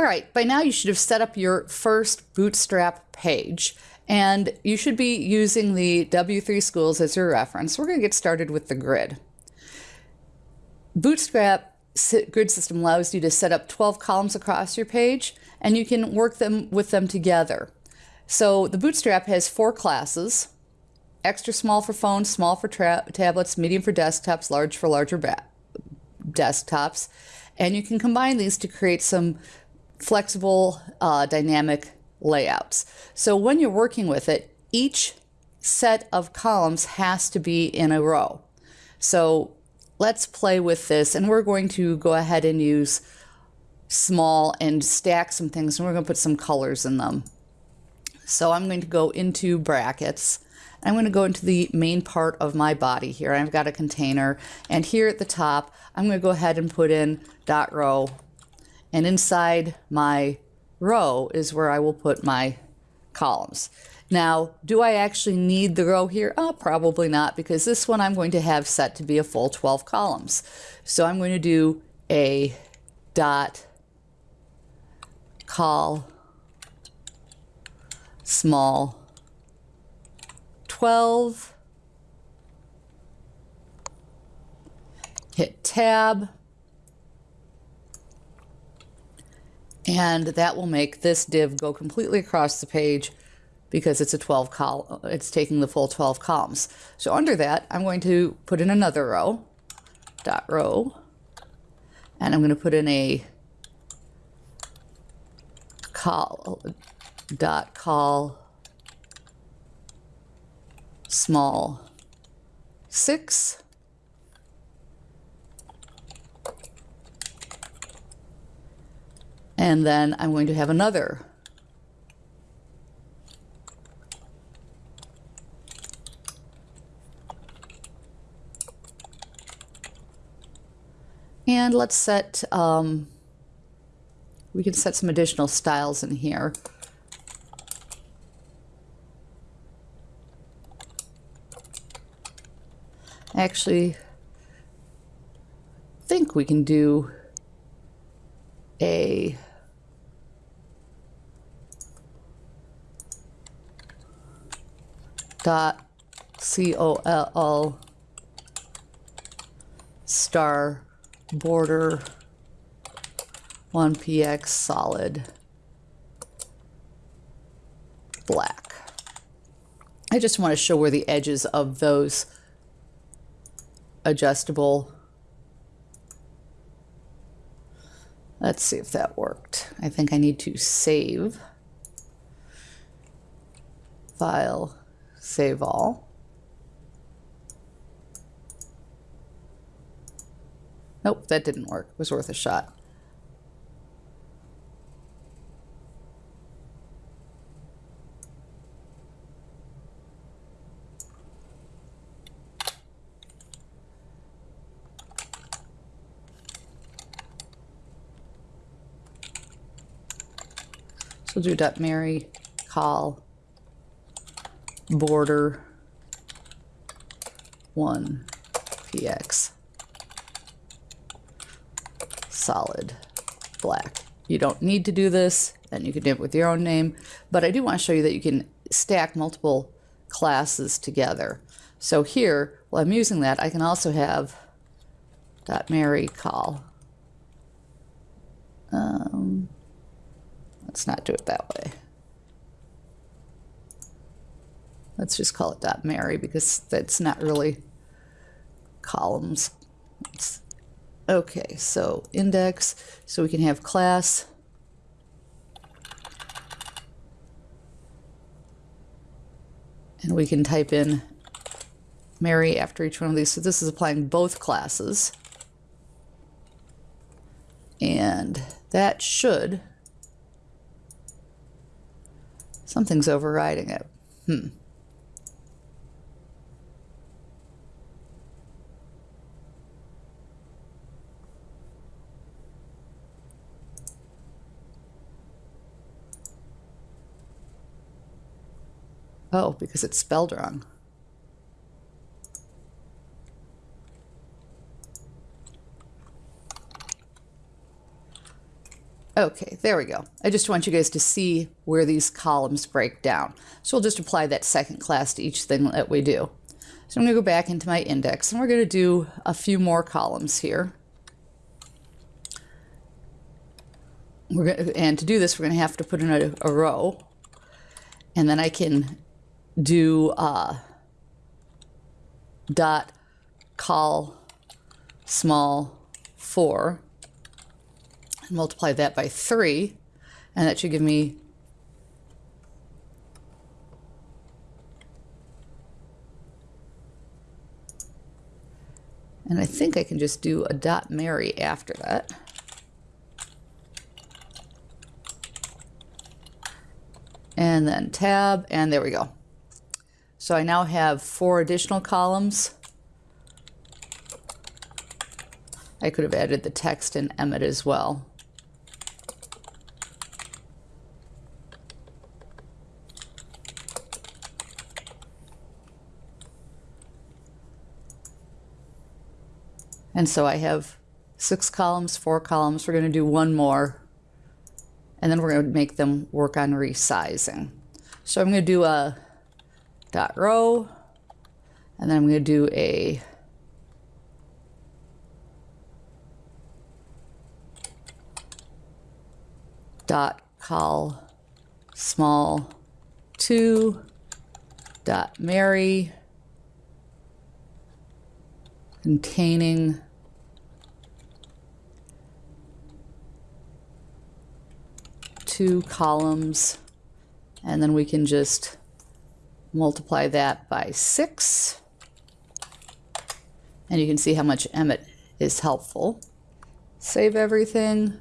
All right, by now you should have set up your first Bootstrap page and you should be using the W3 schools as your reference. We're going to get started with the grid. Bootstrap grid system allows you to set up 12 columns across your page and you can work them with them together. So the Bootstrap has four classes, extra small for phones, small for tablets, medium for desktops, large for larger desktops. And you can combine these to create some flexible, uh, dynamic layouts. So when you're working with it, each set of columns has to be in a row. So let's play with this and we're going to go ahead and use small and stack some things and we're going to put some colors in them. So I'm going to go into brackets. I'm going to go into the main part of my body here. I've got a container and here at the top I'm going to go ahead and put in dot row and inside my row is where I will put my columns. Now, do I actually need the row here? Oh, probably not, because this one I'm going to have set to be a full 12 columns. So I'm going to do a dot col small 12 hit tab and that will make this div go completely across the page because it's a 12 column, it's taking the full 12 columns. So under that, I'm going to put in another row, dot row, and I'm going to put in a col, dot col small six, And then I'm going to have another And let's set, um, we can set some additional styles in here. Actually, think we can do a dot C-O-L-L star border 1px solid black. I just want to show where the edges of those adjustable Let's see if that worked. I think I need to save file Save all. Nope, that didn't work. It was worth a shot. So do dot Mary call border 1 px solid black. You don't need to do this, and you can do it with your own name, but I do want to show you that you can stack multiple classes together. So here, while I'm using that, I can also have dot Mary call. Um, let's not do it that way. Let's just call it dot Mary because that's not really columns. It's, okay, so index, so we can have class. And we can type in Mary after each one of these. So this is applying both classes. And that should, something's overriding it. Hmm. Oh, because it's spelled wrong. Okay, there we go. I just want you guys to see where these columns break down. So we'll just apply that second class to each thing that we do. So I'm going to go back into my index and we're going to do a few more columns here. We're going to, and to do this, we're going to have to put in a, a row. And then I can do uh, dot col small 4 and multiply that by 3 and that should give me and I think I can just do a dot Mary after that. And then tab, and there we go. So I now have four additional columns. I could have added the text in Emmet as well. And so I have six columns, four columns. We're going to do one more, and then we're going to make them work on resizing. So I'm going to do a dot row, and then I'm going to do a dot col small 2 dot Mary containing two columns. And then we can just multiply that by 6 and you can see how much Emmet is helpful. Save everything.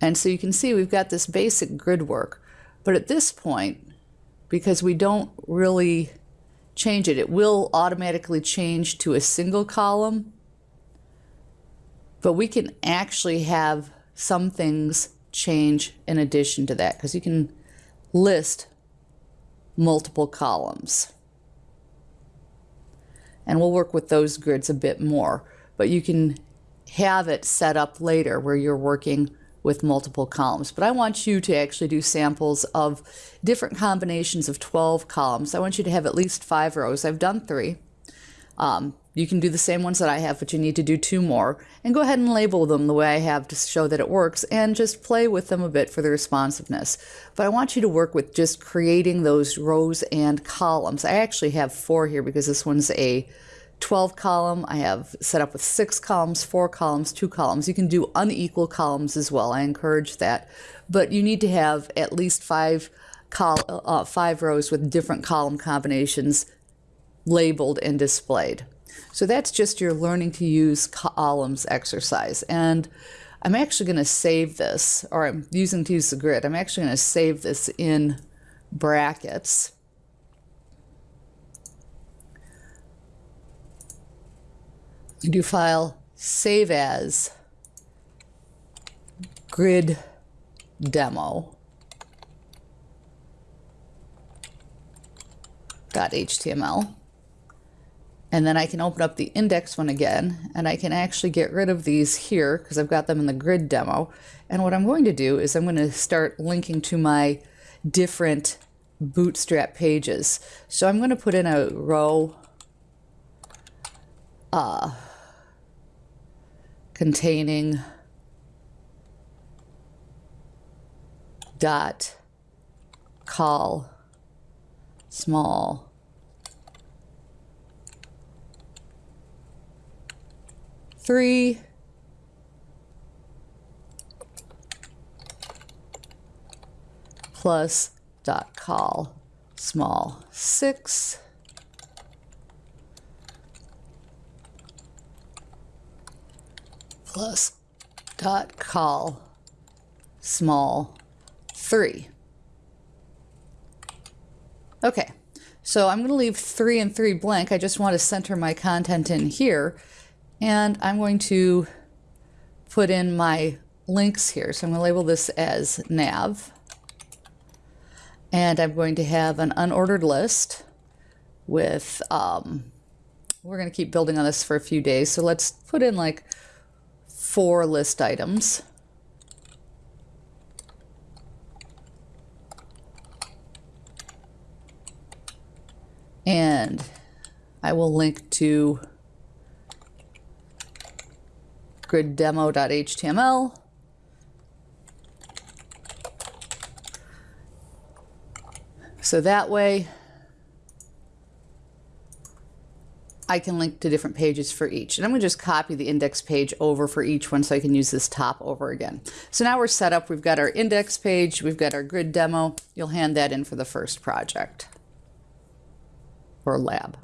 And so you can see we've got this basic grid work. But at this point, because we don't really change it, it will automatically change to a single column. But we can actually have some things change in addition to that because you can list multiple columns. And we'll work with those grids a bit more, but you can have it set up later where you're working with multiple columns. But I want you to actually do samples of different combinations of 12 columns. I want you to have at least five rows. I've done three. Um, you can do the same ones that I have, but you need to do two more. And go ahead and label them the way I have to show that it works and just play with them a bit for the responsiveness. But I want you to work with just creating those rows and columns. I actually have four here because this one's a 12 column. I have set up with six columns, four columns, two columns. You can do unequal columns as well. I encourage that. But you need to have at least five, uh, five rows with different column combinations labeled and displayed. So that's just your learning to use columns exercise. And I'm actually going to save this, or I'm using to use the grid. I'm actually going to save this in brackets. You do file save as grid demo dot .html. And then I can open up the index one again, and I can actually get rid of these here because I've got them in the grid demo. And what I'm going to do is I'm going to start linking to my different bootstrap pages. So I'm going to put in a row uh, containing dot col small three, plus dot col small six, plus dot col small 3. Okay, so I'm going to leave 3 and 3 blank. I just want to center my content in here. And I'm going to put in my links here. So I'm going to label this as nav. And I'm going to have an unordered list with, um, we're going to keep building on this for a few days. So let's put in like four list items. And I will link to griddemo.html. So that way I can link to different pages for each. And I'm going to just copy the index page over for each one so I can use this top over again. So now we're set up. We've got our index page. We've got our grid demo. You'll hand that in for the first project or lab.